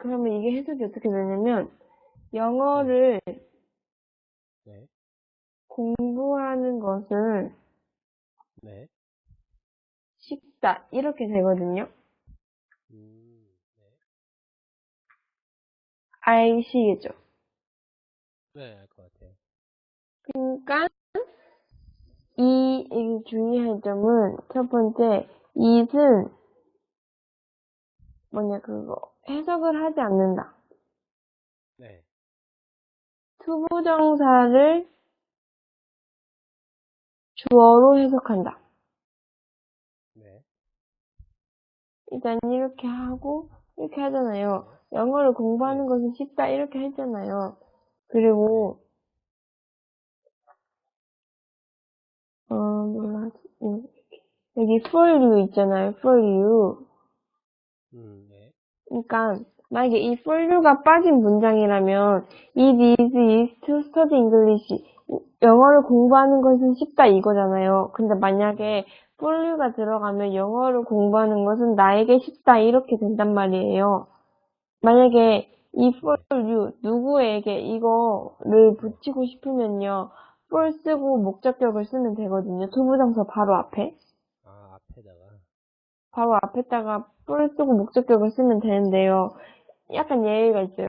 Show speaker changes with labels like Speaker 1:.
Speaker 1: 그러면 이게 해석이 어떻게 되냐면, 영어를
Speaker 2: 네.
Speaker 1: 공부하는 것은
Speaker 2: 네.
Speaker 1: 쉽다. 이렇게 되거든요.
Speaker 2: 음, 네.
Speaker 1: 아시겠죠?
Speaker 2: 네, 알 것 같아요.
Speaker 1: 그러니까 이, 이 주의할 점은 첫 번째 it은 뭐냐 그거 해석을 하지 않는다.
Speaker 2: 네.
Speaker 1: 투부정사를 주어로 해석한다.
Speaker 2: 네.
Speaker 1: 일단 이렇게 하고 이렇게 하잖아요. 영어를 공부하는 것은 쉽다 이렇게 했잖아요. 그리고 어 뭐라 하지? 음, 여기 for you 있잖아요. for you.
Speaker 2: 음, 네.
Speaker 1: 그러니까 만약에 이 for you가 빠진 문장이라면 it is easy to study English. 영어를 공부하는 것은 쉽다 이거잖아요. 근데 만약에 for you가 들어가면 영어를 공부하는 것은 나에게 쉽다 이렇게 된단 말이에요. 만약에 이 for you 누구에게 이거를 붙이고 싶으면요. for 쓰고 목적격을 쓰면 되거든요. 투부정사 바로 앞에.
Speaker 2: 아, 앞에다가.
Speaker 1: 바로 앞에다가 for 쓰고 목적격을 쓰면 되는데요. 약간 예외가 있어요.